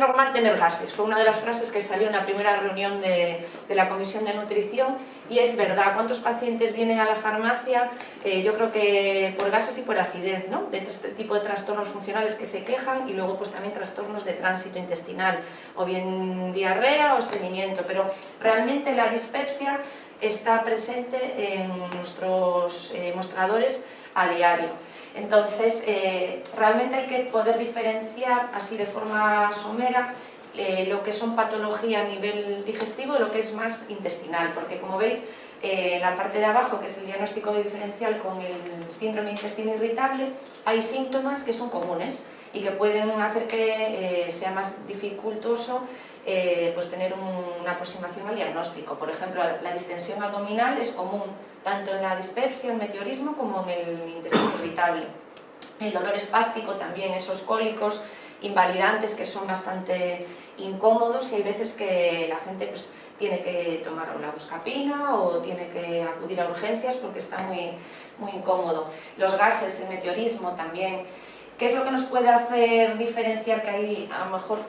normal tener gases, fue una de las frases que salió en la primera reunión de, la Comisión de Nutrición y es verdad, ¿cuántos pacientes vienen a la farmacia? Eh, yo creo que por gases y por acidez, ¿no? De este tipo de trastornos funcionales que se quejan y luego pues también trastornos de tránsito intestinal o bien diarrea o estreñimiento, pero realmente la dispepsia está presente en nuestros eh, mostradores a diario. Entonces, eh, realmente hay que poder diferenciar así de forma somera eh, lo que son patología a nivel digestivo y lo que es más intestinal, porque como veis, en la parte de abajo, que es el diagnóstico diferencial con el síndrome de intestino irritable, hay síntomas que son comunes y que pueden hacer que sea más dificultoso eh, pues tener una aproximación al diagnóstico. Por ejemplo, la distensión abdominal es común tanto en la dispepsia, el meteorismo, como en el intestino irritable. El dolor espástico también, esos cólicos invalidantes que son bastante incómodos y hay veces que la gente pues, tiene que tomar una buscapina o tiene que acudir a urgencias porque está muy, muy incómodo. Los gases, el meteorismo también. ¿Qué es lo que nos puede hacer diferenciar que hay a lo mejor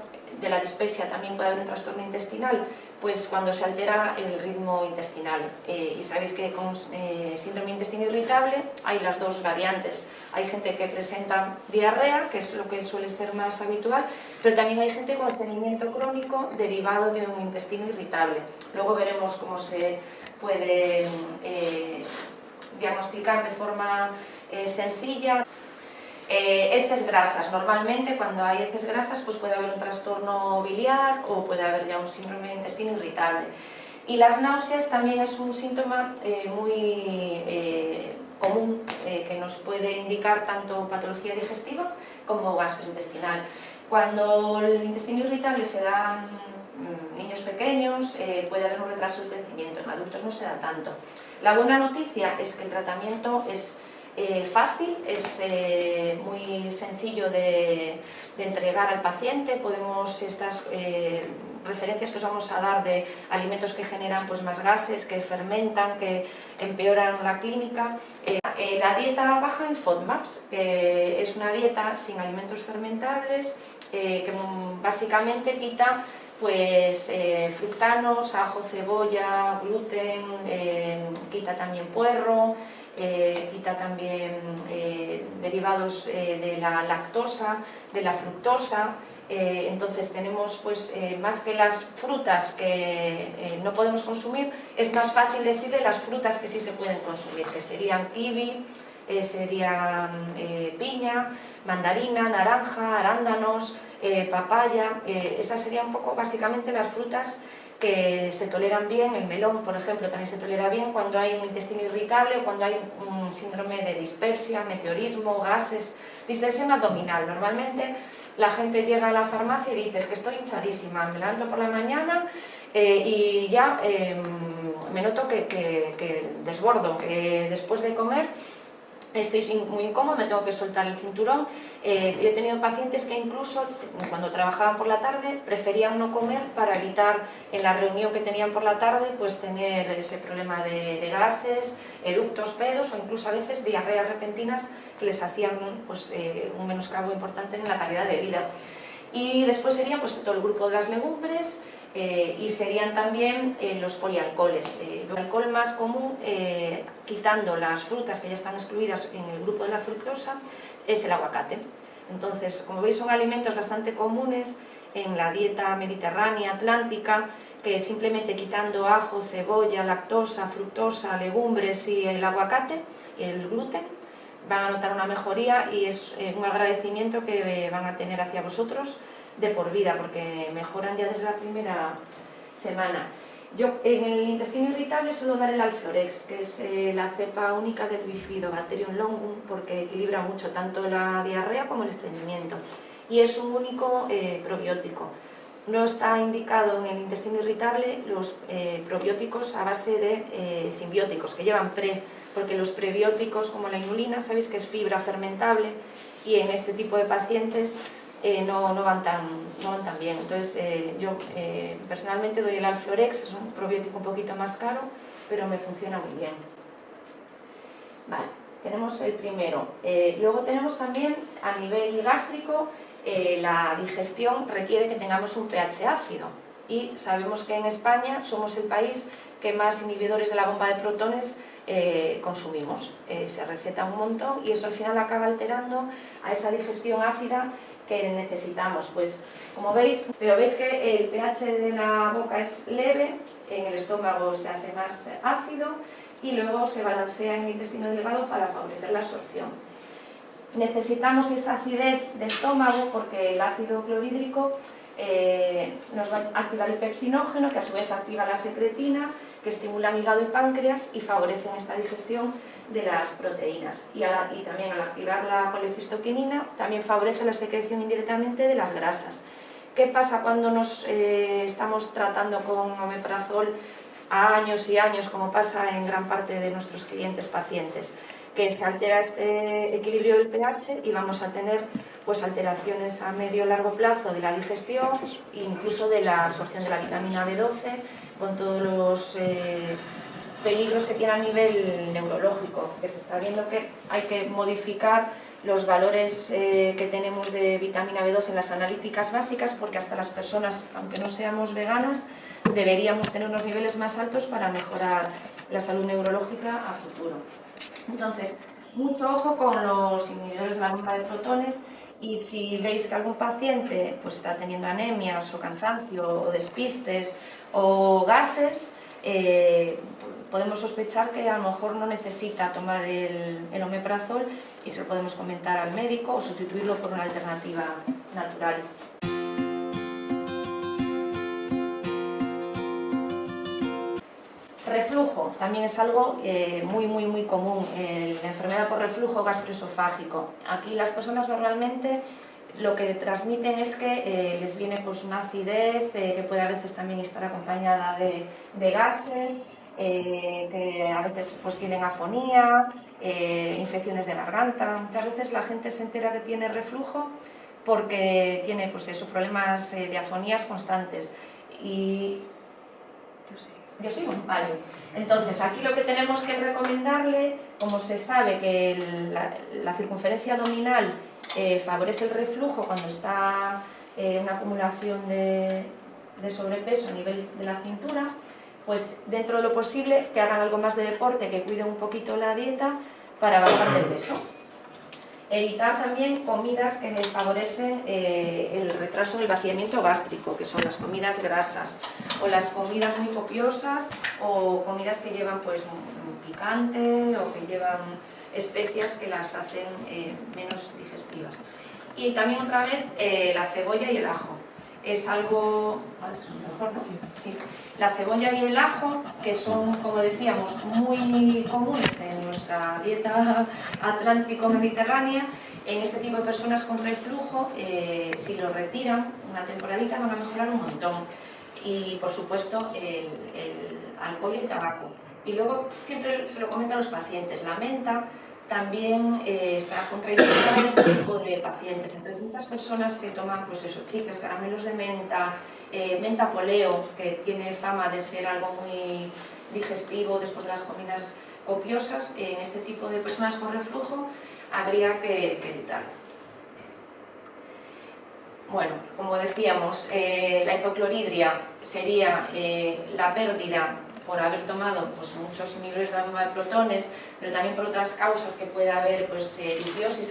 de la dispepsia también puede haber un trastorno intestinal, pues cuando se altera el ritmo intestinal. Eh, y sabéis que con eh, síndrome intestino irritable hay las dos variantes. Hay gente que presenta diarrea, que es lo que suele ser más habitual, pero también hay gente con estreñimiento crónico derivado de un intestino irritable. Luego veremos cómo se puede eh, diagnosticar de forma sencilla. Eh, heces grasas, normalmente cuando hay heces grasas pues puede haber un trastorno biliar o puede haber ya un síndrome de intestino irritable. Y las náuseas también es un síntoma eh, muy eh, común que nos puede indicar tanto patología digestiva como gastrointestinal. Cuando el intestino irritable se da en niños pequeños puede haber un retraso del crecimiento, en adultos no se da tanto. La buena noticia es que el tratamiento es eh, fácil, es eh, muy sencillo de, entregar al paciente, podemos estas eh, referencias que os vamos a dar de alimentos que generan pues, más gases, que fermentan, que empeoran la clínica. la dieta baja en FODMAPs, que es una dieta sin alimentos fermentables, que básicamente quita pues fructanos, ajo, cebolla, gluten, quita también puerro, eh, quita también eh, derivados eh, de la lactosa, de la fructosa, entonces tenemos pues más que las frutas que no podemos consumir, es más fácil decirle las frutas que sí se pueden consumir, que serían kiwi, serían piña, mandarina, naranja, arándanos, papaya, esas serían un poco básicamente las frutas que se toleran bien, el melón, por ejemplo, también se tolera bien cuando hay un intestino irritable o cuando hay un síndrome de dispepsia, meteorismo, gases, distensión abdominal. Normalmente la gente llega a la farmacia y dice que estoy hinchadísima, me levanto por la mañana eh, y ya em, me noto que, que desbordo. después de comer estoy muy incómodo, me tengo que soltar el cinturón. Eh, yo he tenido pacientes que incluso cuando trabajaban por la tarde preferían no comer para evitar en la reunión que tenían por la tarde pues tener ese problema de, gases, eructos, pedos o incluso a veces diarreas repentinas que les hacían pues, eh, un menoscabo importante en la calidad de vida. Y después sería pues, todo el grupo de las legumbres, eh, y serían también eh, los polialcoholes. Eh, el alcohol más común, quitando las frutas que ya están excluidas en el grupo de la fructosa, es el aguacate. Entonces, como veis, son alimentos bastante comunes en la dieta mediterránea, atlántica, que simplemente quitando ajo, cebolla, lactosa, fructosa, legumbres y el aguacate, el gluten, van a notar una mejoría y es un agradecimiento que van a tener hacia vosotros de por vida, porque mejoran ya desde la primera semana. Yo en el intestino irritable suelo dar el Alflorex, que es eh, la cepa única del Bifidobacterium longum, porque equilibra mucho tanto la diarrea como el estreñimiento. Y es un único eh, probiótico. No está indicado en el intestino irritable los eh, probióticos a base de simbióticos, que llevan pre, porque los prebióticos como la inulina, sabéis que es fibra fermentable, y en este tipo de pacientes eh, no, no, van tan, no van tan bien. Entonces eh, yo eh, personalmente doy el Alflorex, es un probiótico un poquito más caro, pero me funciona muy bien. Vale, tenemos el primero. luego tenemos también a nivel gástrico eh, la digestión requiere que tengamos un pH ácido y sabemos que en España somos el país que más inhibidores de la bomba de protones eh, consumimos. Eh, se receta un montón y eso al final acaba alterando a esa digestión ácida que necesitamos. Pues como veis, pero veis que el pH de la boca es leve, en el estómago se hace más ácido y luego se balancea en el intestino delgado para favorecer la absorción. Necesitamos esa acidez de estómago porque el ácido clorhídrico eh, nos va a activar el pepsinógeno, que a su vez activa la secretina, que estimula el hígado y páncreas y favorecen esta digestión de las proteínas. Y, también al activar la colecistoquinina, también favorece la secreción indirectamente de las grasas. ¿Qué pasa cuando nos eh, estamos tratando con omeprazol a años y años, como pasa en gran parte de nuestros clientes pacientes? Que se altera este equilibrio del pH y vamos a tener pues, alteraciones a medio largo plazo de la digestión e incluso de la absorción de la vitamina B12 con todos los eh, peligros que tiene a nivel neurológico, que se está viendo que hay que modificar los valores eh, que tenemos de vitamina B12 en las analíticas básicas porque hasta las personas, aunque no seamos veganas, deberíamos tener unos niveles más altos para mejorar la salud neurológica a futuro. Entonces, mucho ojo con los inhibidores de la bomba de protones y si veis que algún paciente pues, está teniendo anemias o cansancio o despistes o gases, eh, podemos sospechar que a lo mejor no necesita tomar el, el, omeprazol y se lo podemos comentar al médico o sustituirlo por una alternativa natural. Reflujo también es algo eh, muy, muy, muy común, la enfermedad por reflujo gastroesofágico. Aquí las personas normalmente lo que transmiten es que eh, les viene pues, una acidez, eh, que puede a veces también estar acompañada de, gases, que a veces pues, tienen afonía, infecciones de garganta. Muchas veces la gente se entera que tiene reflujo porque tiene pues, eso, problemas de afonías constantes. Y ¿Yo sigo? Vale. Entonces, aquí lo que tenemos que recomendarle, como se sabe que la, circunferencia abdominal eh, favorece el reflujo cuando está eh, una acumulación de, de sobrepeso a nivel de la cintura, pues dentro de lo posible que hagan algo más de deporte, que cuiden un poquito la dieta para bajar de peso. Evitar también comidas que favorecen eh, el retraso del vaciamiento gástrico, que son las comidas grasas, o las comidas muy copiosas, o comidas que llevan pues picante, o que llevan especias que las hacen eh, menos digestivas. Y también otra vez eh, la cebolla y el ajo es algo... La cebolla y el ajo, que son, como decíamos, muy comunes en nuestra dieta atlántico-mediterránea, en este tipo de personas con reflujo, eh, si lo retiran una temporadita van a mejorar un montón. Y, por supuesto, el, el alcohol y el tabaco. Y luego siempre se lo comentan los pacientes, la menta también eh, está contraindicada en este tipo de pacientes. Entonces, muchas personas que toman, pues eso, chicas, caramelos de menta, eh, menta poleo, que tiene fama de ser algo muy digestivo después de las comidas copiosas, en este tipo de personas con reflujo habría que, evitarlo. Bueno, como decíamos, eh, la hipocloridria sería la pérdida por haber tomado pues, muchos inhibidores de la de protones, pero también por otras causas que puede haber pues, eh,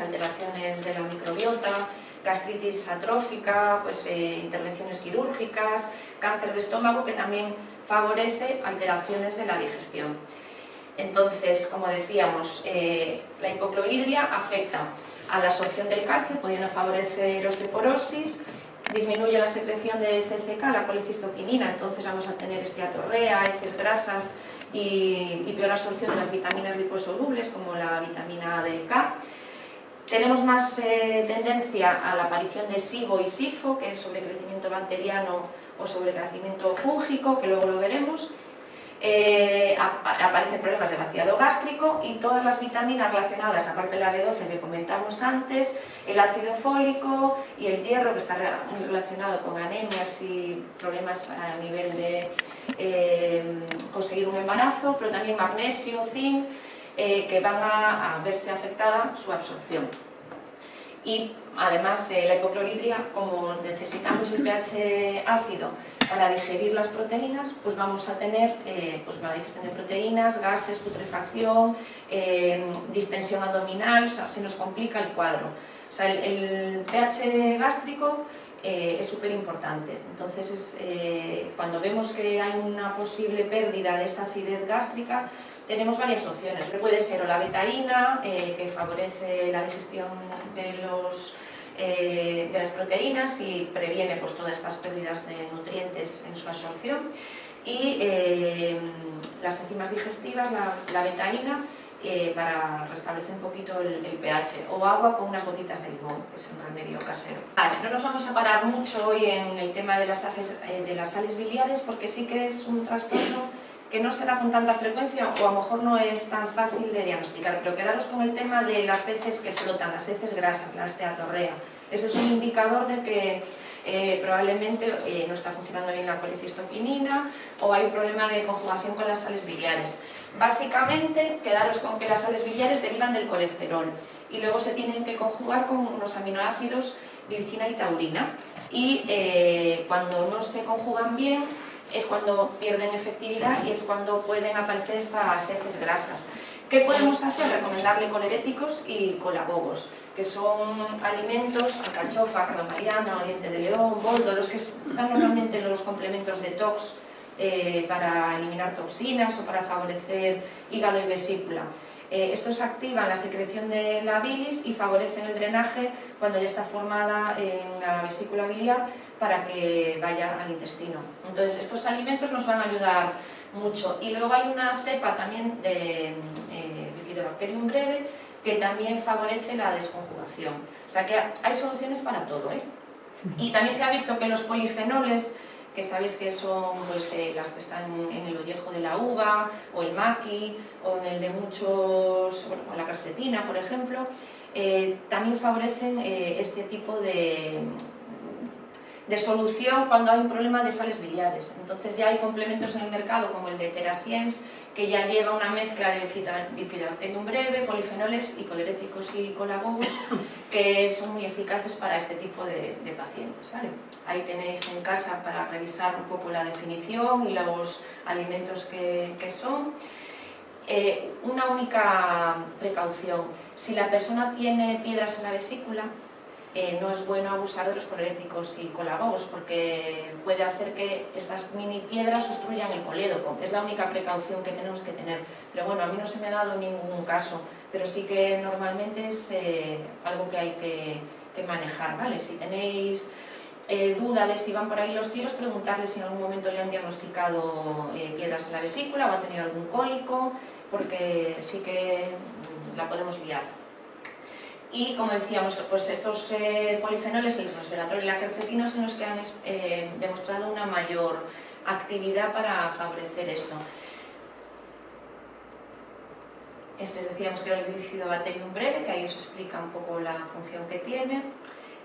alteraciones de la microbiota, gastritis atrófica, pues, eh, intervenciones quirúrgicas, cáncer de estómago que también favorece alteraciones de la digestión. Entonces, como decíamos, eh, la hipocloridria afecta a la absorción del calcio, pudiendo favorecer osteoporosis, disminuye la secreción de CCK, la colecistoquinina, entonces vamos a tener esteatorrea, heces grasas y, peor absorción de las vitaminas liposolubles como la vitamina D K. Tenemos más eh, tendencia a la aparición de SIBO y SIFO, que es sobrecrecimiento bacteriano o sobrecrecimiento fúngico, que luego lo veremos, eh, aparecen problemas de vaciado gástrico y todas las vitaminas relacionadas, aparte de la B12 que comentamos antes, el ácido fólico y el hierro que está muy relacionado con anemias y problemas a nivel de eh, conseguir un embarazo, pero también magnesio, zinc, eh, que van a, verse afectada su absorción. Y además eh, la hipocloridria, como necesitamos el pH ácido para digerir las proteínas, pues vamos a tener eh, pues digestión de proteínas, gases, putrefacción, eh, distensión abdominal, o sea, se nos complica el cuadro. O sea, el, pH gástrico es súper importante. Entonces, cuando vemos que hay una posible pérdida de esa acidez gástrica, tenemos varias opciones. Puede ser o la betaína, eh, que favorece la digestión de, los, eh, de las proteínas y previene pues, todas estas pérdidas de nutrientes en su absorción. Y eh, las enzimas digestivas, la, betaína, para restablecer un poquito el, pH, o agua con unas gotitas de limón, que es un remedio casero. No nos vamos a parar mucho hoy en el tema de las, de las sales biliares, porque sí que es un trastorno que no se da con tanta frecuencia o a lo mejor no es tan fácil de diagnosticar, pero quedaros con el tema de las heces que flotan, las heces grasas, la esteatorrea. Eso es un indicador de que eh, probablemente eh, no está funcionando bien la colicistoquinina o hay un problema de conjugación con las sales biliares. Básicamente, quedaros con que las sales biliares derivan del colesterol y luego se tienen que conjugar con unos aminoácidos glicina y taurina y eh, cuando no se conjugan bien es cuando pierden efectividad y es cuando pueden aparecer estas heces grasas. ¿Qué podemos hacer? Recomendarle coleréticos y colagogos, que son alimentos, alcachofa, mariana, diente de león, boldo, los que están normalmente en los complementos detox eh, para eliminar toxinas o para favorecer hígado y vesícula. Eh, estos activan la secreción de la bilis y favorecen el drenaje cuando ya está formada en la vesícula biliar para que vaya al intestino. Entonces, estos alimentos nos van a ayudar mucho. Y luego hay una cepa también de eh, Bifidobacterium breve que también favorece la desconjugación. O sea que hay soluciones para todo. ¿eh? Y también se ha visto que los polifenoles, que sabéis que son pues, eh, las que están en el ollejo de la uva, o el maqui, o en el de muchos, bueno, la carcetina, por ejemplo, eh, también favorecen este tipo de, de solución cuando hay un problema de sales biliares. Entonces ya hay complementos en el mercado como el de Terasiens, que ya lleva una mezcla de bifidobacterium breve, polifenoles y coleréticos y colagogos, que son muy eficaces para este tipo de, pacientes. Ahí tenéis en casa para revisar un poco la definición y los alimentos que, son. Eh, una única precaución, si la persona tiene piedras en la vesícula, eh, no es bueno abusar de los coleréticos y colagogos porque puede hacer que estas mini piedras obstruyan el colédoco. Es la única precaución que tenemos que tener. Pero bueno, a mí no se me ha dado ningún caso, pero sí que normalmente es eh, algo que hay que, manejar, ¿vale? Si tenéis eh, duda de si van por ahí los tiros, preguntarle si en algún momento le han diagnosticado piedras en la vesícula o ha tenido algún cólico, porque sí que la podemos liar. Y como decíamos, pues estos eh, polifenoles, el resveratrol y la quercetina son los que han eh, demostrado una mayor actividad para favorecer esto. Este decíamos que era el bifidobacterium breve, que ahí os explica un poco la función que tiene.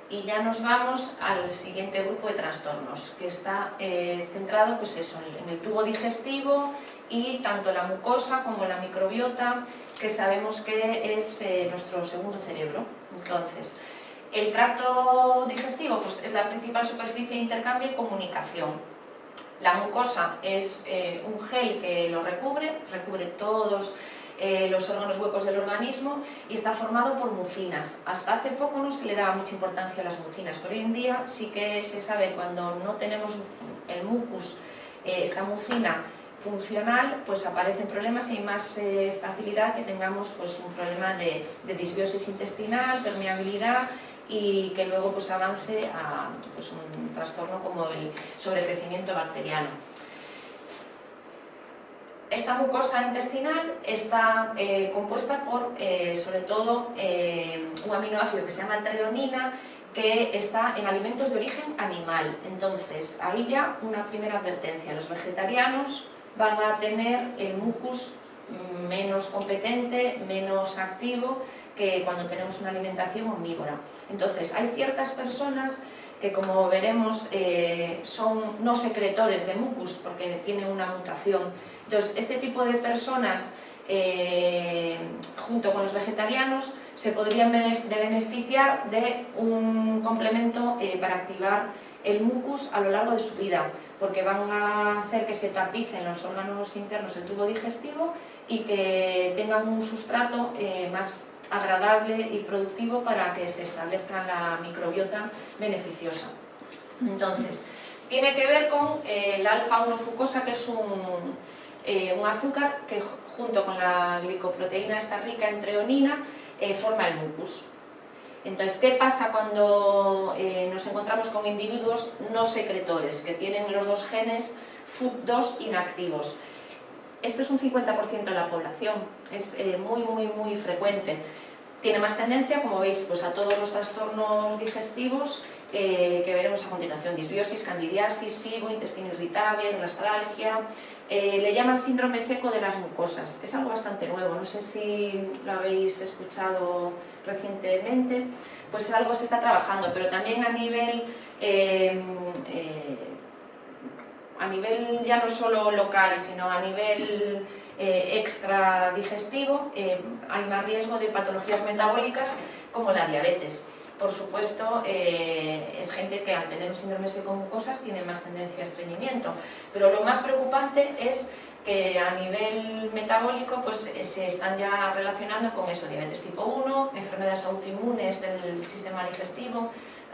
Y ya nos vamos al siguiente grupo de trastornos, que está eh, centrado pues eso, en el tubo digestivo y tanto la mucosa como la microbiota que sabemos que es eh, nuestro segundo cerebro. Entonces, el tracto digestivo pues, es la principal superficie de intercambio y comunicación. La mucosa es eh, un gel que lo recubre, recubre todos eh, los órganos huecos del organismo y está formado por mucinas. Hasta hace poco no se le daba mucha importancia a las mucinas, pero hoy en día sí que se sabe cuando no tenemos el mucus, esta mucina funcional, pues aparecen problemas y hay más eh, facilidad que tengamos pues, un problema de, disbiosis intestinal, permeabilidad y que luego pues, avance a pues, un trastorno como el sobrecrecimiento bacteriano. Esta mucosa intestinal está eh, compuesta por, eh, sobre todo, un aminoácido que se llama treonina, que está en alimentos de origen animal. Entonces, ahí ya una primera advertencia. Los vegetarianos van a tener el mucus menos competente, menos activo que cuando tenemos una alimentación omnívora. Entonces, hay ciertas personas que, como veremos, eh, son no secretores de mucus porque tienen una mutación. Entonces, este tipo de personas eh, junto con los vegetarianos, se podrían beneficiar de un complemento eh, para activar el mucus a lo largo de su vida, porque van a hacer que se tapicen los órganos internos del tubo digestivo y que tengan un sustrato más agradable y productivo para que se establezca la microbiota beneficiosa. Entonces, tiene que ver con eh, el alfa-1-fucosa, que es un, eh, un, azúcar que junto con la glicoproteína esta rica en treonina forma el mucus. Entonces, ¿qué pasa cuando eh, nos encontramos con individuos no secretores, que tienen los dos genes FUT2 inactivos? Esto es un 50% de la población, es eh, muy, muy, muy frecuente. Tiene más tendencia, como veis, pues a todos los trastornos digestivos eh, que veremos a continuación, disbiosis, candidiasis, SIBO, intestino irritable, nostalgia, eh, le llaman síndrome seco de las mucosas. Es algo bastante nuevo, no sé si lo habéis escuchado recientemente, pues algo se está trabajando, pero también a nivel, eh, a nivel ya no solo local, sino a nivel extra digestivo, hay más riesgo de patologías metabólicas como la diabetes por supuesto, eh, es gente que al tener un síndrome seco mucosas tiene más tendencia a estreñimiento. Pero lo más preocupante es que a nivel metabólico pues, eh, se están ya relacionando con eso, diabetes tipo 1, enfermedades autoinmunes del sistema digestivo,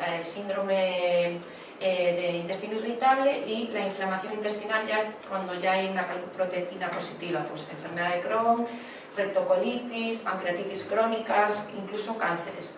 eh, síndrome de intestino irritable y la inflamación intestinal ya cuando ya hay una proteína positiva, pues enfermedad de Crohn, rectocolitis, pancreatitis crónicas, incluso cánceres.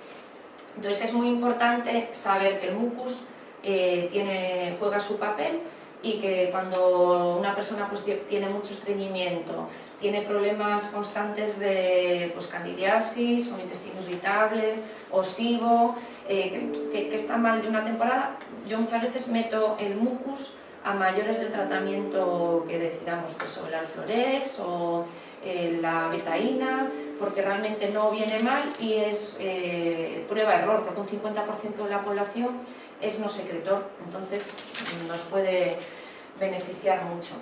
Entonces es muy importante saber que el mucus eh, juega su papel y que cuando una persona pues, tiene mucho estreñimiento, tiene problemas constantes de pues, candidiasis o intestino irritable o SIBO, eh, que, está mal de una temporada, yo muchas veces meto el mucus a mayores del tratamiento que decidamos, pues, o el alflorex o eh, la betaína, porque realmente no viene mal y es eh, prueba-error, porque un 50% de la población es no secretor, entonces nos puede beneficiar mucho.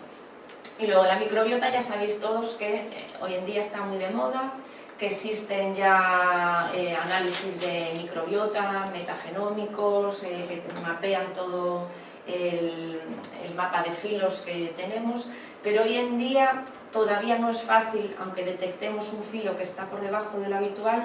Y luego la microbiota, ya sabéis todos que eh, hoy en día está muy de moda, que existen ya análisis de microbiota, metagenómicos, que mapean todo el, mapa de filos que tenemos, pero hoy en día todavía no es fácil, aunque detectemos un filo que está por debajo del habitual,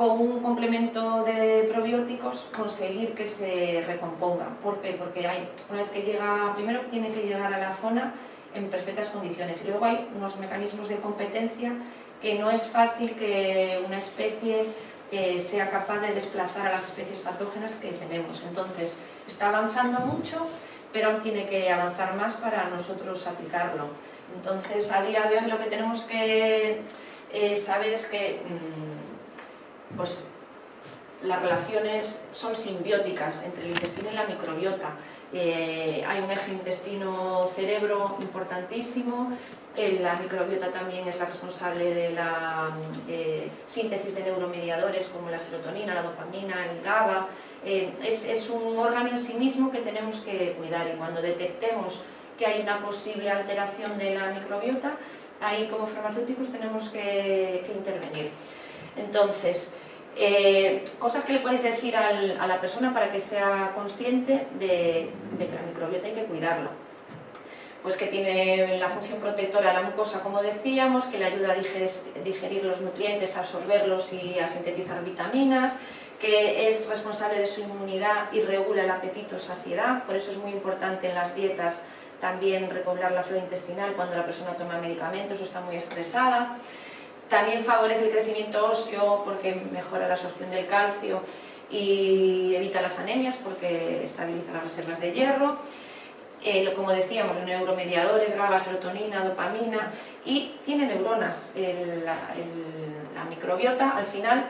con un complemento de probióticos conseguir que se recomponga. ¿Por qué? Porque hay, una vez que llega, primero tiene que llegar a la zona en perfectas condiciones y luego hay unos mecanismos de competencia que no es fácil que una especie eh, sea capaz de desplazar a las especies patógenas que tenemos. Entonces, está avanzando mucho, pero aún tiene que avanzar más para nosotros aplicarlo. Entonces, a día de hoy lo que tenemos que eh, saber es que mm, pues, las relaciones son simbióticas entre el intestino y la microbiota. Eh, hay un eje intestino-cerebro importantísimo, la microbiota también es la responsable de la eh, síntesis de neuromediadores como la serotonina, la dopamina, el GABA. Eh, es, un órgano en sí mismo que tenemos que cuidar y cuando detectemos que hay una posible alteración de la microbiota, ahí como farmacéuticos tenemos que, intervenir. Entonces, eh, cosas que le podéis decir a la persona para que sea consciente de, que la microbiota hay que cuidarla pues que tiene la función protectora de la mucosa, como decíamos, que le ayuda a digerir los nutrientes, a absorberlos y a sintetizar vitaminas, que es responsable de su inmunidad y regula el apetito saciedad, por eso es muy importante en las dietas también repoblar la flora intestinal cuando la persona toma medicamentos o está muy estresada. También favorece el crecimiento óseo porque mejora la absorción del calcio y evita las anemias porque estabiliza las reservas de hierro eh, como decíamos, neuromediadores, GABA, serotonina, dopamina, y tiene neuronas. la, microbiota, al final,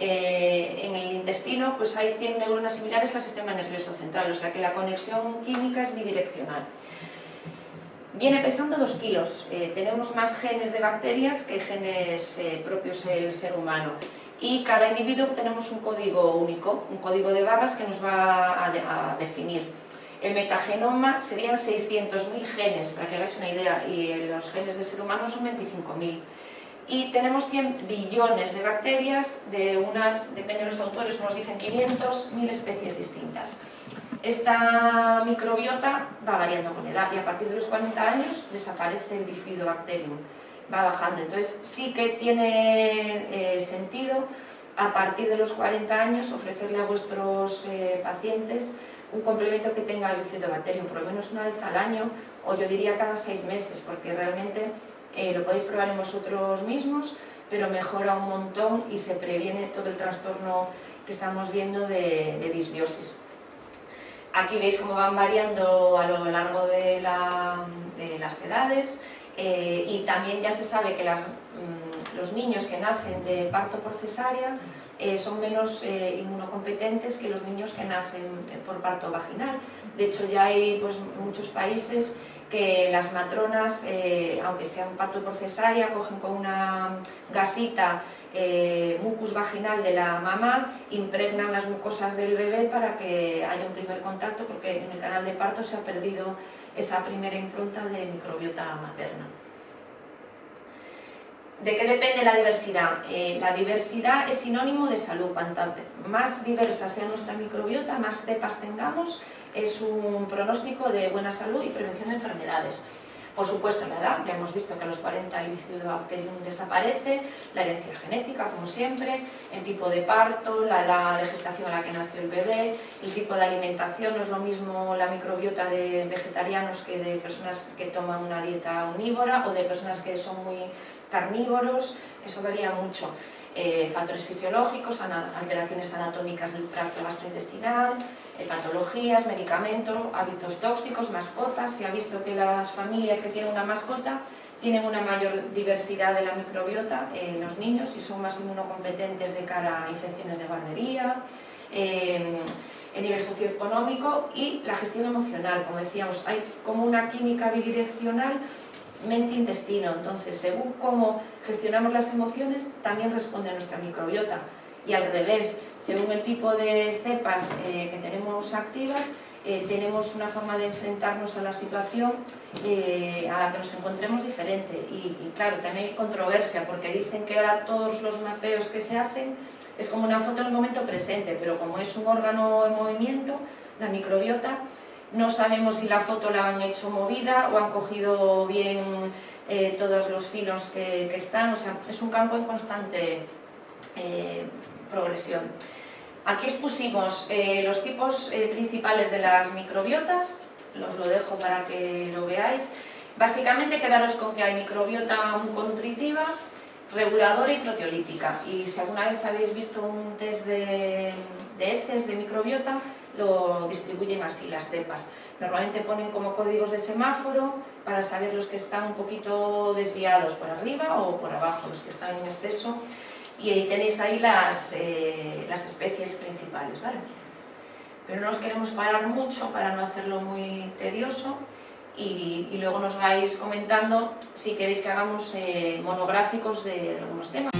eh, en el intestino pues hay 100 neuronas similares al sistema nervioso central, o sea que la conexión química es bidireccional. Viene pesando 2 kilos, eh, tenemos más genes de bacterias que genes propios del ser humano. Y cada individuo tenemos un código único, un código de barras que nos va a definir. El metagenoma serían 600.000 genes, para que hagáis una idea, y los genes del ser humano son 25.000. Y tenemos 100 billones de bacterias, de unas, depende de los autores, unos dicen 500, 1000 especies distintas. Esta microbiota va variando con edad y a partir de los 40 años desaparece el bifidobacterium, va bajando. Entonces sí que tiene eh, sentido a partir de los 40 años ofrecerle a vuestros eh, pacientes un complemento que tenga bifidobacterium, por lo menos una vez al año o yo diría cada seis meses, porque realmente eh, lo podéis probar en vosotros mismos, pero mejora un montón y se previene todo el trastorno que estamos viendo de, de disbiosis. Aquí veis cómo van variando a lo largo de, las edades eh, y también ya se sabe que mm, los niños que nacen de parto por cesárea eh, son menos eh, inmunocompetentes que los niños que nacen por parto vaginal. De hecho ya hay pues, muchos países que las matronas, aunque sea un parto por cesárea, cogen con una gasita eh, mucus vaginal de la mamá, impregnan las mucosas del bebé para que haya un primer contacto, porque en el canal de parto se ha perdido esa primera impronta de microbiota materna. ¿De qué depende la diversidad? Eh, la diversidad es sinónimo de salud. Cuanto más diversa sea nuestra microbiota, más cepas tengamos, es un pronóstico de buena salud y prevención de enfermedades. Por supuesto, la edad, ya hemos visto que a los 40 el bifidobacterium desaparece, la herencia genética, como siempre, el tipo de parto, la edad de gestación a la que nació el bebé, el tipo de alimentación, no es lo mismo la microbiota de vegetarianos que de personas que toman una dieta omnívora o de personas que son muy carnívoros, eso varía mucho. Eh, factores fisiológicos, alteraciones anatómicas del tracto gastrointestinal, eh, patologías, medicamentos, hábitos tóxicos, mascotas. Se ha visto que las familias que tienen una mascota tienen una mayor diversidad de la microbiota en los niños y son más inmunocompetentes de cara a infecciones de guardería, eh, el nivel socioeconómico y la gestión emocional. Como decíamos, hay como una química bidireccional mente-intestino. Entonces, según cómo gestionamos las emociones, también responde nuestra microbiota. Y al revés, según el tipo de cepas eh, que tenemos activas, eh, tenemos una forma de enfrentarnos a la situación eh, a la que nos encontremos diferente. Y, y, claro, también hay controversia, porque dicen que ahora todos los mapeos que se hacen es como una foto en el momento presente, pero como es un órgano en movimiento, la microbiota, no sabemos si la foto la han hecho movida o han cogido bien eh, todos los filos que, están, o sea, es un campo en constante eh, progresión. Aquí expusimos eh, los tipos principales de las microbiotas, los lo dejo para que lo veáis. Básicamente quedaros con que hay microbiota muconutritiva, reguladora y proteolítica. Y si alguna vez habéis visto un test de, de heces de microbiota, lo distribuyen así las cepas. Normalmente ponen como códigos de semáforo para saber los que están un poquito desviados por arriba o por abajo, los que están en exceso. Y ahí tenéis ahí las, eh, las especies principales. ¿vale? Pero no os queremos parar mucho para no hacerlo muy tedioso y, luego nos vais comentando si queréis que hagamos eh, monográficos de algunos temas.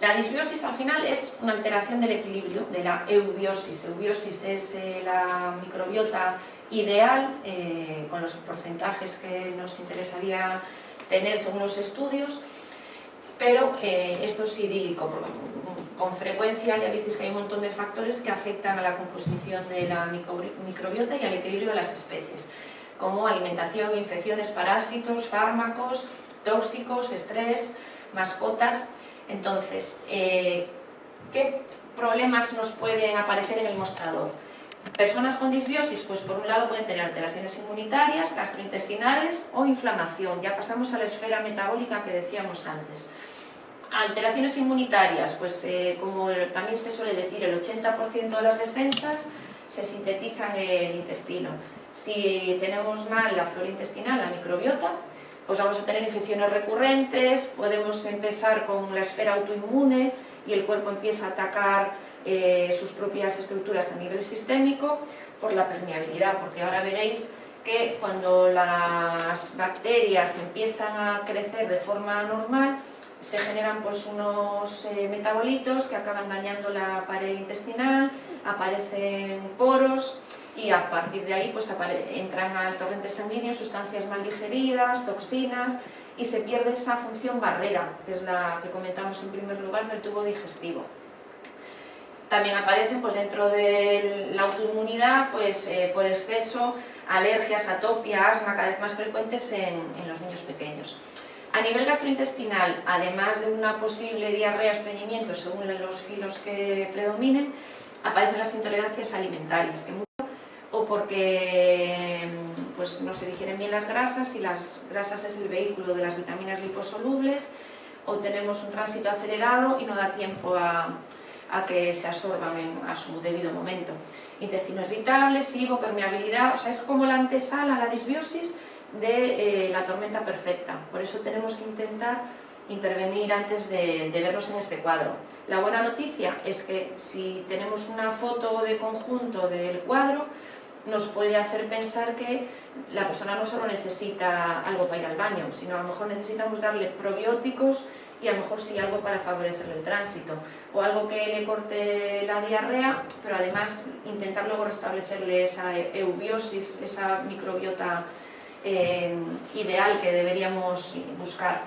La disbiosis al final es una alteración del equilibrio, de la eubiosis. Eubiosis es eh, la microbiota ideal, eh, con los porcentajes que nos interesaría tener según los estudios, pero eh, esto es idílico. Con frecuencia ya visteis que hay un montón de factores que afectan a la composición de la microbiota y al equilibrio de las especies, como alimentación, infecciones, parásitos, fármacos, tóxicos, estrés, mascotas. Entonces, eh, ¿qué problemas nos pueden aparecer en el mostrador? Personas con disbiosis, pues por un lado pueden tener alteraciones inmunitarias, gastrointestinales o inflamación. Ya pasamos a la esfera metabólica que decíamos antes. Alteraciones inmunitarias, pues eh, como también se suele decir, el 80% de las defensas se sintetizan en el intestino. Si tenemos mal la flora intestinal, la microbiota, pues vamos a tener infecciones recurrentes, podemos empezar con la esfera autoinmune y el cuerpo empieza a atacar eh, sus propias estructuras a nivel sistémico por la permeabilidad, porque ahora veréis que cuando las bacterias empiezan a crecer de forma normal, se generan pues, unos eh, metabolitos que acaban dañando la pared intestinal, aparecen poros y a partir de ahí pues, entran al torrente sanguíneo sustancias mal digeridas, toxinas y se pierde esa función barrera, que es la que comentamos en primer lugar del tubo digestivo. También aparecen pues, dentro de la autoinmunidad pues, eh, por exceso alergias, atopia, asma cada vez más frecuentes en, en los niños pequeños. A nivel gastrointestinal, además de una posible diarrea o estreñimiento según los filos que predominen, aparecen las intolerancias alimentarias, que porque pues, no se digieren bien las grasas y las grasas es el vehículo de las vitaminas liposolubles, o tenemos un tránsito acelerado y no da tiempo a, que se absorban a su debido momento. Intestino irritable, SIBO, permeabilidad, o sea, es como la antesala, la disbiosis de eh, la tormenta perfecta. Por eso tenemos que intentar intervenir antes de, de, vernos en este cuadro. La buena noticia es que si tenemos una foto de conjunto del cuadro, nos puede hacer pensar que la persona no solo necesita algo para ir al baño, sino a lo mejor necesitamos darle probióticos y a lo mejor sí algo para favorecer el tránsito o algo que le corte la diarrea, pero además intentar luego restablecerle esa eubiosis, esa microbiota eh, ideal que deberíamos buscar.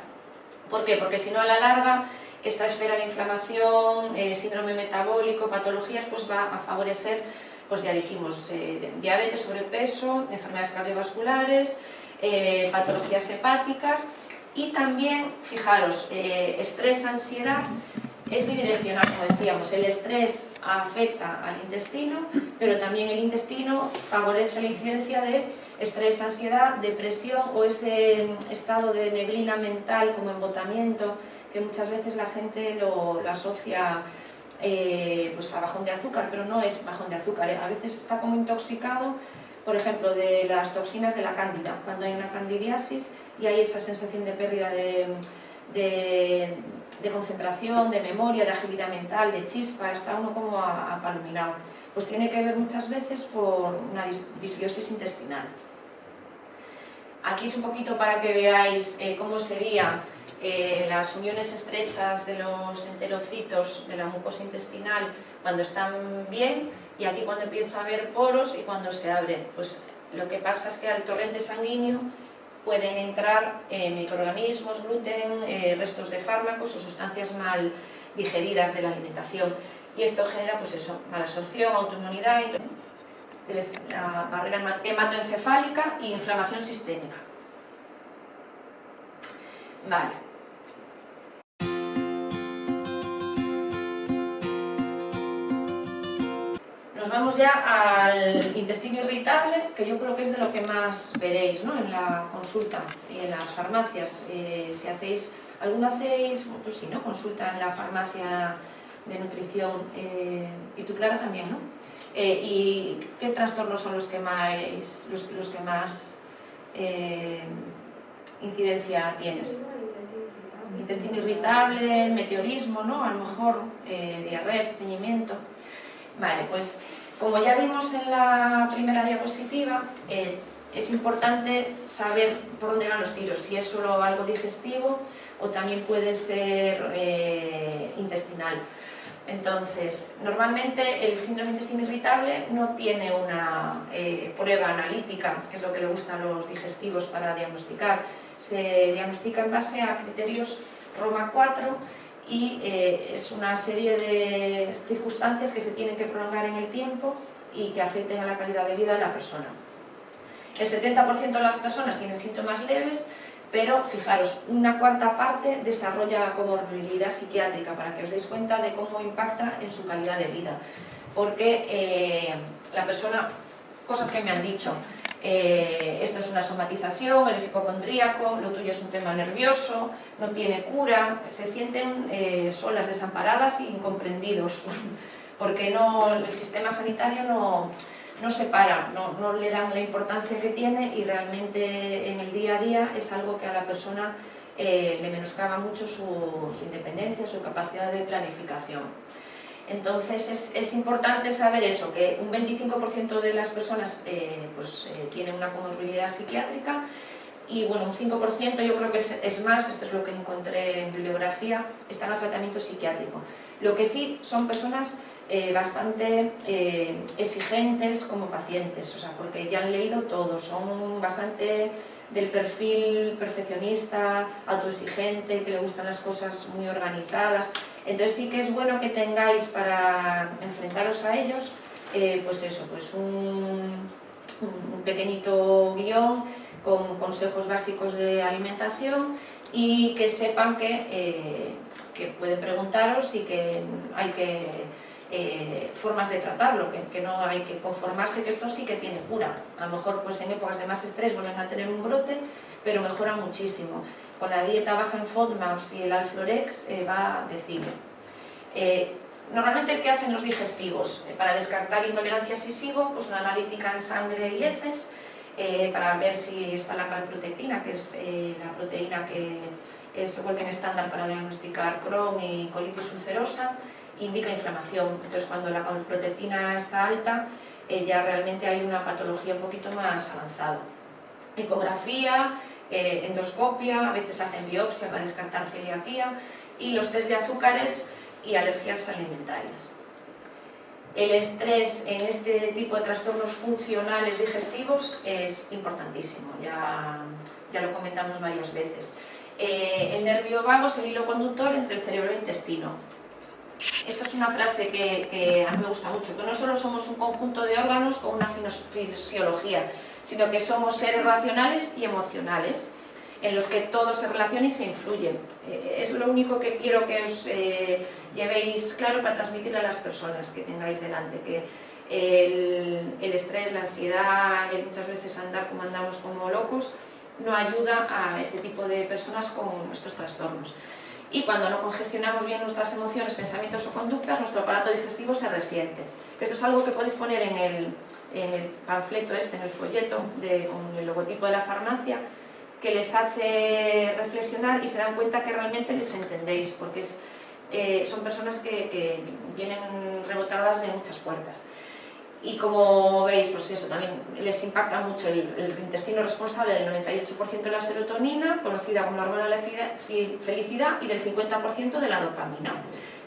¿Por qué? Porque si no a la larga esta esfera de inflamación, eh, síndrome metabólico, patologías, pues va a favorecer, pues ya dijimos, eh, diabetes, sobrepeso, enfermedades cardiovasculares, eh, patologías hepáticas y también, fijaros, eh, estrés, ansiedad, es bidireccional, como decíamos, el estrés afecta al intestino, pero también el intestino favorece la incidencia de estrés, ansiedad, depresión o ese estado de neblina mental como embotamiento que muchas veces la gente lo, asocia eh, pues a bajón de azúcar, pero no es bajón de azúcar, ¿eh? a veces está como intoxicado, por ejemplo, de las toxinas de la cándida, cuando hay una candidiasis y hay esa sensación de pérdida de, de, concentración, de memoria, de agilidad mental, de chispa, está uno como apalominado. Pues tiene que ver muchas veces por una disbiosis intestinal. Aquí es un poquito para que veáis eh, cómo sería las uniones estrechas de los enterocitos de la mucosa intestinal cuando están bien y aquí cuando empieza a haber poros y cuando se abre. Pues lo que pasa es que al torrente sanguíneo pueden entrar eh, microorganismos, gluten, eh, restos de fármacos o sustancias mal digeridas de la alimentación. Y esto genera, pues eso, mala absorción, autoinmunidad, la barrera hematoencefálica e inflamación sistémica. Vale. Ya al intestino irritable, que yo creo que es de lo que más veréis ¿no? en la consulta y en las farmacias. Eh, si hacéis, ¿alguno hacéis, pues sí, ¿no? consulta en la farmacia de nutrición eh, y tú Clara también, ¿no? Eh, ¿Y qué trastornos son los que más, los, los que más incidencia tienes? Intestino irritable, meteorismo, ¿no? A lo mejor diarrea, estreñimiento. Vale, pues como ya vimos en la primera diapositiva, eh, es importante saber por dónde van los tiros, si es solo algo digestivo o también puede ser eh, intestinal. Entonces, normalmente el síndrome intestino irritable no tiene una eh, prueba analítica, que es lo que le gusta a los digestivos para diagnosticar. Se diagnostica en base a criterios Roma 4 y eh, es una serie de circunstancias que se tienen que prolongar en el tiempo y que afecten a la calidad de vida de la persona. El 70% de las personas tienen síntomas leves, pero fijaros, una cuarta parte desarrolla comorbilidad psiquiátrica, para que os deis cuenta de cómo impacta en su calidad de vida. Porque eh, la persona, cosas que me han dicho, eh, esto es una somatización, eres hipocondríaco, lo tuyo es un tema nervioso, no tiene cura, se sienten eh, solas, desamparadas e incomprendidos, porque no, el sistema sanitario no, no se para, no, no, le dan la importancia que tiene y realmente en el día a día es algo que a la persona eh, le menoscaba mucho su, su independencia, su capacidad de planificación. Entonces es, importante saber eso, que un 25% de las personas eh, pues, eh, tienen una comorbilidad psiquiátrica y bueno, un 5% yo creo que es, más, esto es lo que encontré en bibliografía, están a tratamiento psiquiátrico. Lo que sí son personas eh, bastante eh, exigentes como pacientes, o sea, porque ya han leído todo, son bastante del perfil perfeccionista, autoexigente, que le gustan las cosas muy organizadas. Entonces sí que es bueno que tengáis para enfrentaros a ellos, eh, pues eso, pues un, un pequeñito guion con consejos básicos de alimentación y que sepan que, eh, que pueden preguntaros y que hay que eh, formas de tratarlo, que, no hay que conformarse que esto sí que tiene cura. A lo mejor pues en épocas de más estrés vuelven a tener un brote, pero mejora muchísimo. Con la dieta baja en FODMAPs y el Alflorex eh, va de cine. normalmente, ¿qué hacen los digestivos? para descartar intolerancias y SIBO, pues una analítica en sangre y heces, eh, para ver si está la calprotectina, que es eh, la proteína que es en estándar para diagnosticar Crohn y colitis ulcerosa, indica inflamación. Entonces, cuando la calprotectina está alta, eh, ya realmente hay una patología un poquito más avanzada. Ecografía, endoscopia, a veces hacen biopsia para descartar celiaquía y los test de azúcares y alergias alimentarias. El estrés en este tipo de trastornos funcionales digestivos es importantísimo, ya, ya lo comentamos varias veces. Eh, el nervio vago es el hilo conductor entre el cerebro y el intestino. Esta es una frase que, a mí me gusta mucho, que no solo somos un conjunto de órganos con una fisiología, sino que somos seres racionales y emocionales en los que todo se relaciona y se influye. Eh, es lo único que quiero que os eh, llevéis claro para transmitirle a las personas que tengáis delante, que el, estrés, la ansiedad, el muchas veces andar como andamos como locos, no ayuda a este tipo de personas con estos trastornos. Y cuando no congestionamos bien nuestras emociones, pensamientos o conductas, nuestro aparato digestivo se resiente. Esto es algo que podéis poner en el, en el panfleto este, en el folleto, con el logotipo de la farmacia, que les hace reflexionar y se dan cuenta que realmente les entendéis, porque eh, son personas que, vienen rebotadas de muchas puertas. Y como veis, pues eso también les impacta mucho el, intestino responsable del 98% de la serotonina, conocida como la hormona de la felicidad, y del 50% de la dopamina,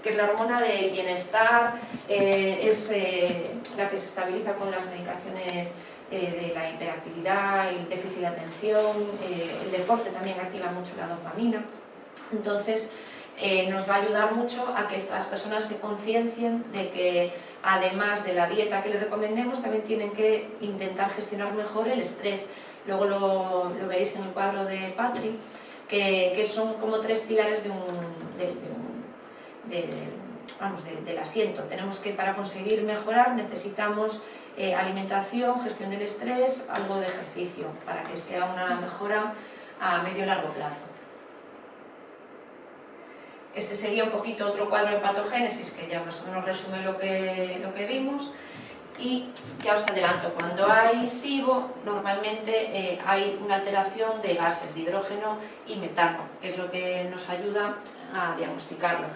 que es la hormona del bienestar, eh, es eh, la que se estabiliza con las medicaciones eh, de la hiperactividad, el déficit de atención, eh, el deporte también activa mucho la dopamina. Entonces, eh, nos va a ayudar mucho a que estas personas se conciencien de que además de la dieta que les recomendemos, también tienen que intentar gestionar mejor el estrés. Luego lo, veréis en el cuadro de Patri, que, son como tres pilares de un, vamos, del asiento. Tenemos que, para conseguir mejorar, necesitamos eh, alimentación, gestión del estrés, algo de ejercicio, para que sea una mejora a medio y largo plazo. Este sería un poquito otro cuadro de patogénesis que ya más o menos resume lo que, lo que vimos. Y ya os adelanto, cuando hay SIBO, normalmente eh, hay una alteración de gases, de hidrógeno y metano, que es lo que nos ayuda a diagnosticarlo.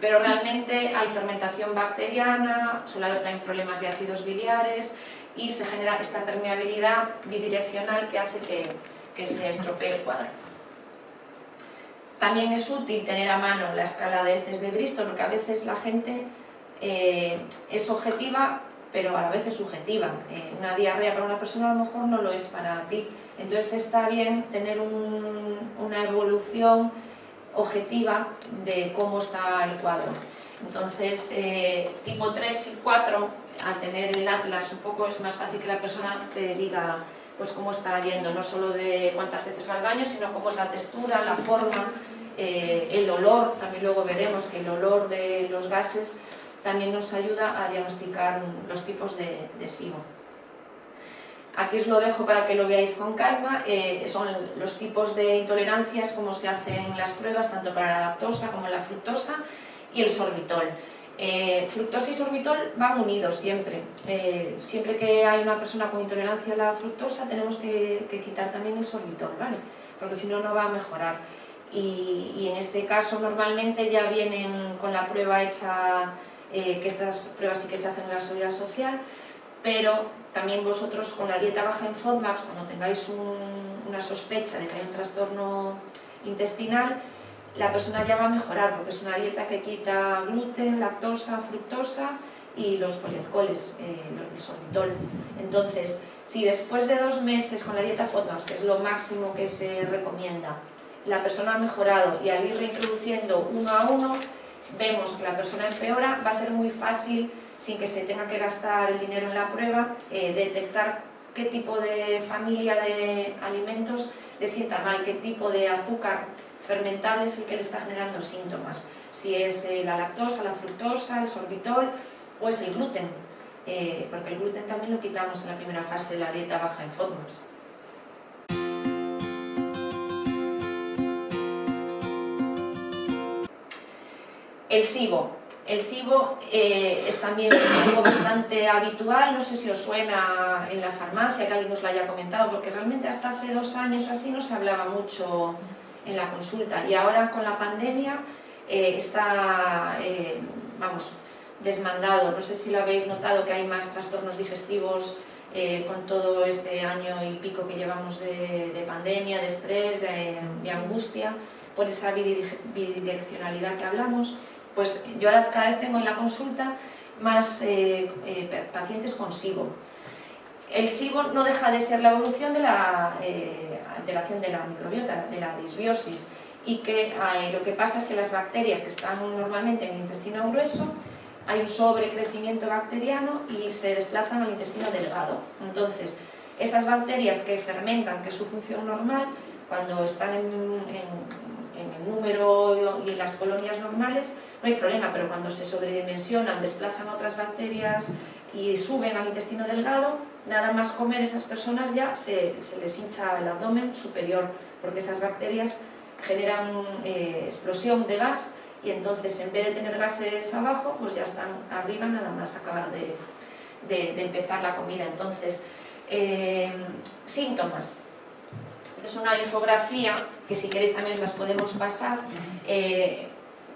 Pero realmente hay fermentación bacteriana, suele haber problemas de ácidos biliares y se genera esta permeabilidad bidireccional que hace que, que se estropee el cuadro. También es útil tener a mano la escala de heces de Bristol, porque a veces la gente eh, es objetiva, pero a la vez es subjetiva. Eh, una diarrea para una persona a lo mejor no lo es para ti. Entonces está bien tener una evolución objetiva de cómo está el cuadro. Entonces, eh, tipo 3 y 4, al tener el atlas un poco es más fácil que la persona te diga pues cómo está yendo, no solo de cuántas veces va al baño, sino cómo es la textura, la forma, eh, el olor, también luego veremos que el olor de los gases también nos ayuda a diagnosticar los tipos de, de SIBO. Aquí os lo dejo para que lo veáis con calma, eh, son los tipos de intolerancias, como se hacen las pruebas, tanto para la lactosa como la fructosa y el sorbitol. Eh, fructosa y sorbitol van unidos siempre. Eh, siempre que hay una persona con intolerancia a la fructosa tenemos que, quitar también el sorbitol, ¿vale? Porque si no, no va a mejorar. Y, en este caso normalmente ya vienen con la prueba hecha, que estas pruebas sí que se hacen en la seguridad social, pero también vosotros con la dieta baja en FODMAPs, cuando tengáis un, una sospecha de que hay un trastorno intestinal, la persona ya va a mejorar porque es una dieta que quita gluten, lactosa, fructosa y los polialcoholes, eh, el sorbitol. Entonces, si después de dos meses con la dieta FODMAPs, que es lo máximo que se recomienda, la persona ha mejorado y al ir reintroduciendo uno a uno, vemos que la persona empeora, va a ser muy fácil, sin que se tenga que gastar el dinero en la prueba, eh, detectar qué tipo de familia de alimentos le sienta mal, qué tipo de azúcar fermentable es el que le está generando síntomas. Si es eh, la lactosa, la fructosa, el sorbitol o es el gluten, eh, porque el gluten también lo quitamos en la primera fase de la dieta baja en FODMAPs. El SIBO. El SIBO eh, es también algo bastante habitual, no sé si os suena en la farmacia, que alguien os lo haya comentado, porque realmente hasta hace dos años o así no se hablaba mucho en la consulta y ahora con la pandemia eh, está, eh, vamos, desmandado. No sé si lo habéis notado que hay más trastornos digestivos con todo este año y pico que llevamos de, pandemia, de estrés, de, de angustia, por esa bidireccionalidad que hablamos pues yo ahora cada vez tengo en la consulta más eh, eh, pacientes con SIBO. El SIBO no deja de ser la evolución de la eh, alteración de la microbiota, de la disbiosis, y que lo que pasa es que las bacterias que están normalmente en el intestino grueso, hay un sobrecrecimiento bacteriano y se desplazan al intestino delgado. Entonces, esas bacterias que fermentan, que es su función normal, cuando están en en el número y en las colonias normales no hay problema, pero cuando se sobredimensionan, desplazan otras bacterias y suben al intestino delgado, nada más comer esas personas ya se, les hincha el abdomen superior, porque esas bacterias generan eh, explosión de gas y entonces en vez de tener gases abajo, pues ya están arriba nada más acabar de, empezar la comida. Entonces, eh, síntomas. Esta es una infografía que si queréis también las podemos pasar. Eh,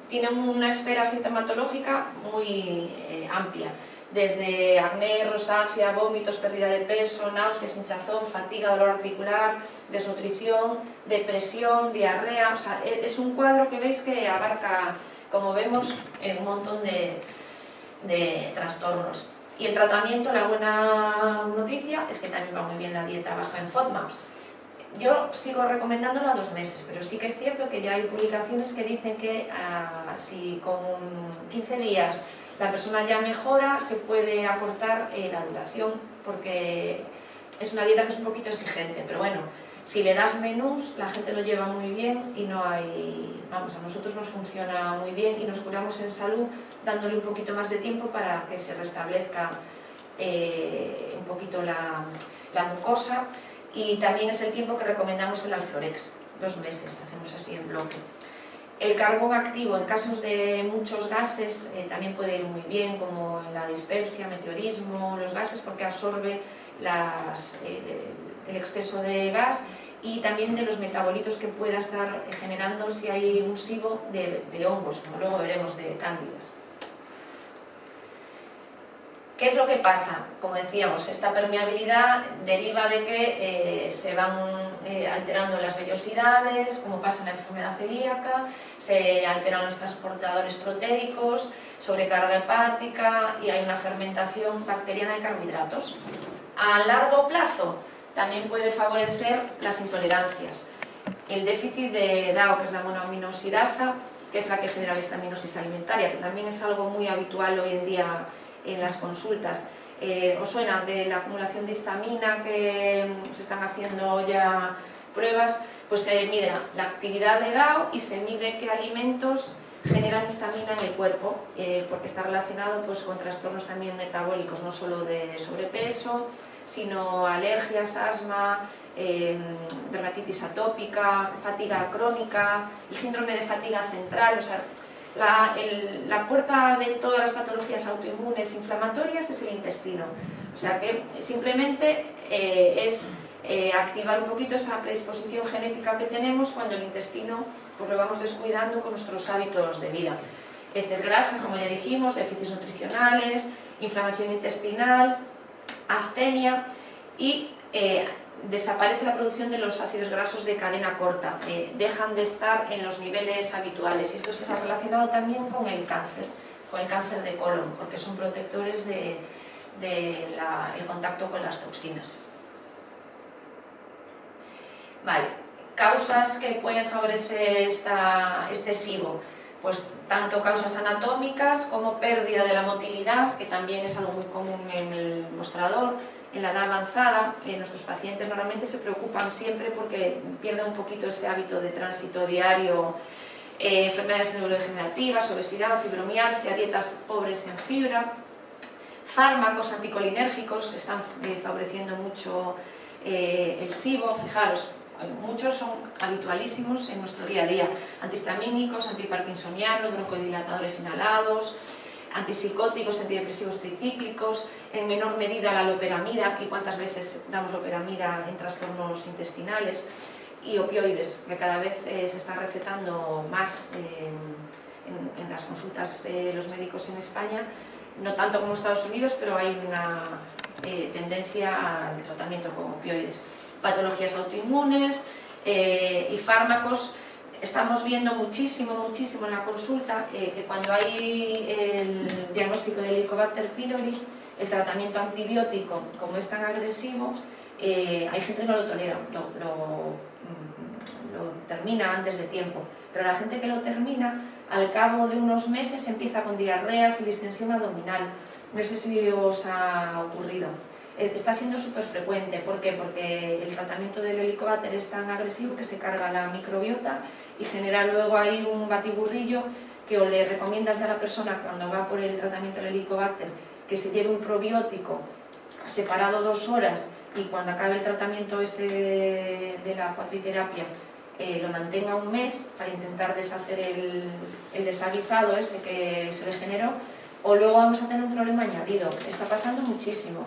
tiene una esfera sintomatológica muy eh, amplia, desde acné, rosácea, vómitos, pérdida de peso, náuseas, hinchazón, fatiga, dolor articular, desnutrición, depresión, diarrea, o sea, e, es un cuadro que veis que abarca, como vemos, un montón de, de trastornos. Y el tratamiento, la buena noticia, es que también va muy bien la dieta baja en FODMAPs. Yo sigo recomendándolo a dos meses, pero sí que es cierto que ya hay publicaciones que dicen que ah, si con 15 días la persona ya mejora, se puede acortar eh, la duración, porque es una dieta que es un poquito exigente, pero bueno, si le das menús, la gente lo lleva muy bien y no hay... Vamos, a nosotros nos funciona muy bien y nos curamos en salud dándole un poquito más de tiempo para que se restablezca eh, un poquito la, la mucosa y también es el tiempo que recomendamos el Alflorex, dos meses, hacemos así en bloque. El carbón activo en casos de muchos gases eh, también puede ir muy bien, como en la dispepsia, meteorismo, los gases, porque absorbe eh, el exceso de gas y también de los metabolitos que pueda estar generando si hay un SIBO de, de hongos, como luego veremos de cándidas. ¿Qué es lo que pasa? Como decíamos, esta permeabilidad deriva de que eh, se van eh, alterando las vellosidades, como pasa en la enfermedad celíaca, se alteran los transportadores proteicos, sobrecarga hepática y hay una fermentación bacteriana de carbohidratos. A largo plazo también puede favorecer las intolerancias. El déficit de DAO, que es la monoaminosidasa, que es la que genera la estaminosis alimentaria, que también es algo muy habitual hoy en día en las consultas. Eh, ¿Os suena de la acumulación de histamina que se están haciendo ya pruebas? Pues se mide la actividad de DAO y se mide qué alimentos generan histamina en el cuerpo, eh, porque está relacionado pues, con trastornos también metabólicos, no solo de sobrepeso, sino alergias, asma, eh, dermatitis atópica, fatiga crónica, el síndrome de fatiga central, o sea, la, puerta de todas las patologías autoinmunes inflamatorias es el intestino. O sea que simplemente eh, es eh, activar un poquito esa predisposición genética que tenemos cuando el intestino pues, lo vamos descuidando con nuestros hábitos de vida. Heces grasas, como ya dijimos, déficits nutricionales, inflamación intestinal, astenia y eh, desaparece la producción de los ácidos grasos de cadena corta, eh, dejan de estar en los niveles habituales. Esto se ha relacionado también con el cáncer, con el cáncer de colon, porque son protectores del de, contacto con las toxinas. Vale, causas que pueden favorecer este SIBO pues tanto causas anatómicas como pérdida de la motilidad, que también es algo muy común en el mostrador, en la edad avanzada, eh, nuestros pacientes normalmente se preocupan siempre porque pierden un poquito ese hábito de tránsito diario, eh, enfermedades neurodegenerativas, obesidad, fibromialgia, dietas pobres en fibra, fármacos anticolinérgicos están eh, favoreciendo mucho el SIBO, fijaros, muchos son habitualísimos en nuestro día a día, antihistamínicos, antiparkinsonianos, broncodilatadores inhalados, antipsicóticos, antidepresivos tricíclicos, en menor medida la loperamida, y cuántas veces damos loperamida en trastornos intestinales, y opioides, que cada vez eh, se están recetando más en, las consultas de los médicos en España, no tanto como Estados Unidos, pero hay una eh, tendencia al tratamiento con opioides patologías autoinmunes eh, y fármacos. Estamos viendo muchísimo, muchísimo en la consulta eh, que cuando hay el diagnóstico de Helicobacter pylori, el tratamiento antibiótico, como es tan agresivo, eh, hay gente que no lo tolera, lo, mm, lo, termina antes de tiempo. Pero la gente que lo termina, al cabo de unos meses empieza con diarreas y distensión abdominal. No sé si os ha ocurrido. Eh, está siendo súper frecuente. ¿Por qué? Porque el tratamiento del helicobacter es tan agresivo que se carga la microbiota y genera luego ahí un batiburrillo que o le recomiendas a la persona cuando va por el tratamiento del helicobacter que se lleve un probiótico separado dos horas y cuando acabe el tratamiento este de, la cuatriterapia eh, lo mantenga un mes para intentar deshacer el, el desaguisado ese que se le generó o luego vamos a tener un problema añadido. Está pasando muchísimo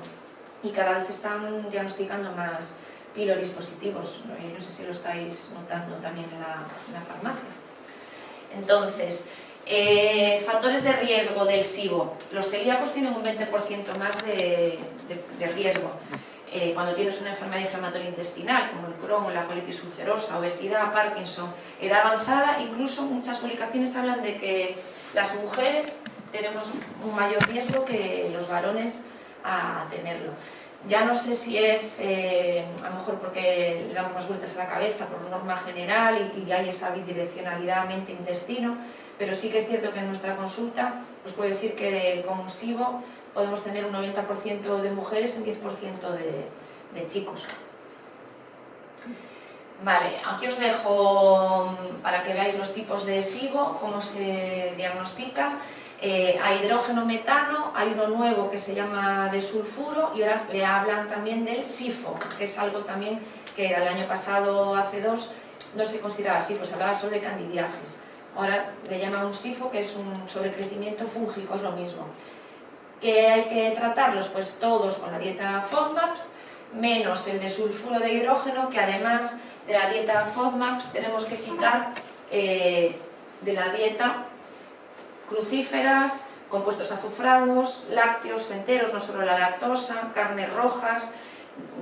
y cada vez están diagnosticando más piloris positivos. No sé si lo estáis notando también en la, farmacia. Entonces, eh, factores de riesgo del SIBO. Los celíacos tienen un 20% más de, riesgo. Eh, cuando tienes una enfermedad inflamatoria intestinal, como el Crohn, la colitis ulcerosa, obesidad, Parkinson, edad avanzada, incluso muchas publicaciones hablan de que las mujeres tenemos un mayor riesgo que los varones a tenerlo. Ya no sé si es eh, a lo mejor porque le damos más vueltas a la cabeza por norma general y, hay esa bidireccionalidad mente-intestino, pero sí que es cierto que en nuestra consulta os puedo decir que con SIBO podemos tener un 90% de mujeres y un 10% de, de chicos. Vale, aquí os dejo para que veáis los tipos de SIBO, cómo se diagnostica. Eh, a hidrógeno metano, hay uno nuevo que se llama de sulfuro y ahora le hablan también del SIFO, que es algo también que el año pasado, hace dos, no se consideraba SIFO, se hablaba sobre candidiasis. Ahora le llaman un SIFO, que es un sobrecrecimiento fúngico, es lo mismo. ¿Qué hay que tratarlos? Pues todos con la dieta FODMAPS, menos el de sulfuro de hidrógeno, que además de la dieta FODMAPS tenemos que quitar eh, de la dieta crucíferas, compuestos azufrados, lácteos enteros, no solo la lactosa, carnes rojas,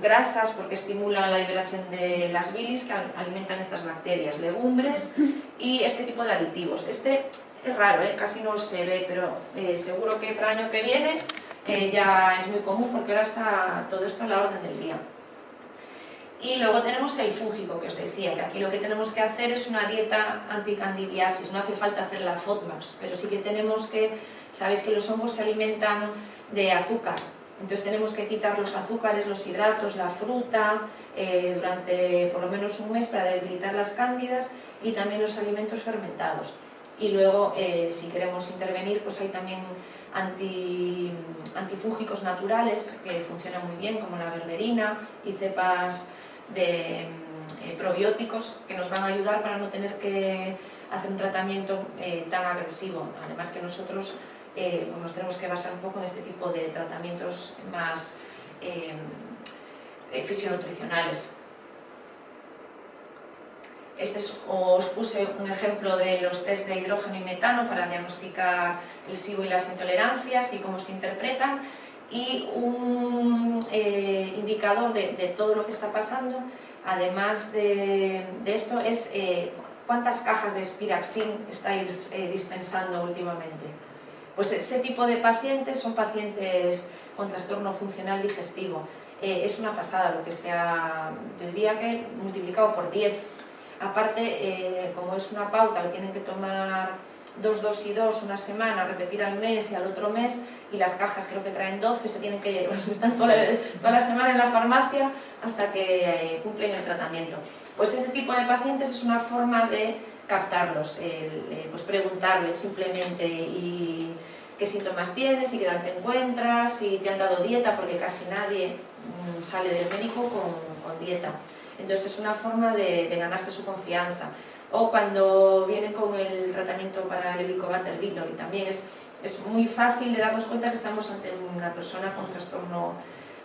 grasas porque estimulan la liberación de las bilis que alimentan estas bacterias, legumbres y este tipo de aditivos. Este es raro, ¿eh? casi no se ve, pero eh, seguro que para el año que viene eh, ya es muy común porque ahora está todo esto a la orden del día. Y luego tenemos el fúngico, que os decía, que aquí lo que tenemos que hacer es una dieta anticandidiasis, no hace falta hacer la FODMAPs, pero sí que tenemos que, sabéis que los hongos se alimentan de azúcar, entonces tenemos que quitar los azúcares, los hidratos, la fruta, eh, durante por lo menos un mes para debilitar las cándidas y también los alimentos fermentados. Y luego, eh, si queremos intervenir, pues hay también antifúngicos naturales que funcionan muy bien, como la berberina y cepas de eh, probióticos que nos van a ayudar para no tener que hacer un tratamiento eh, tan agresivo. Además que nosotros eh, pues nos tenemos que basar un poco en este tipo de tratamientos más fisionutricionales. Este os puse un ejemplo de los test de hidrógeno y metano para diagnosticar el SIBO y las intolerancias y cómo se interpretan y un eh, indicador de, todo lo que está pasando, además de, esto, es eh, cuántas cajas de Spiraxin estáis eh, dispensando últimamente. Pues ese tipo de pacientes son pacientes con trastorno funcional digestivo. es una pasada lo que se ha, yo diría que multiplicado por 10. Aparte, como es una pauta que tienen que tomar dos, dos y dos una semana, repetir al mes y al otro mes, y las cajas creo que traen 12, se tienen que están toda, toda la semana en la farmacia hasta que eh, cumplen el tratamiento. Pues ese tipo de pacientes es una forma de captarlos, eh, pues preguntarles simplemente y qué síntomas tienes, y qué edad te encuentras, si te han dado dieta, porque casi nadie mm, sale del médico con, dieta. Entonces es una forma de ganarse su confianza o cuando vienen con el tratamiento para el Helicobacter pylori, también es, es muy fácil de darnos cuenta que estamos ante una persona con trastorno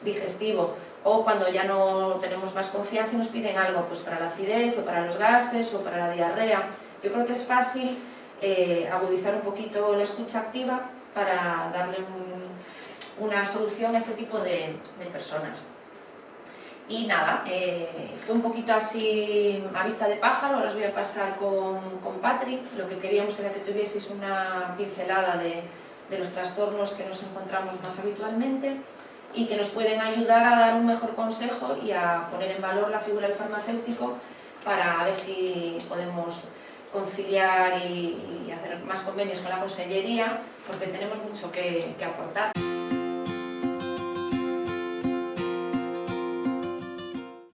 digestivo o cuando ya no tenemos más confianza y nos piden algo pues para la acidez o para los gases o para la diarrea. Yo creo que es fácil eh, agudizar un poquito la escucha activa para darle una solución a este tipo de personas. Y nada, eh, fue un poquito así a vista de pájaro, ahora os voy a pasar con, con Patrick. Lo que queríamos era que tuvieseis una pincelada de, de los trastornos que nos encontramos más habitualmente y que nos pueden ayudar a dar un mejor consejo y a poner en valor la figura del farmacéutico para ver si podemos conciliar y, hacer más convenios con la consellería porque tenemos mucho que aportar.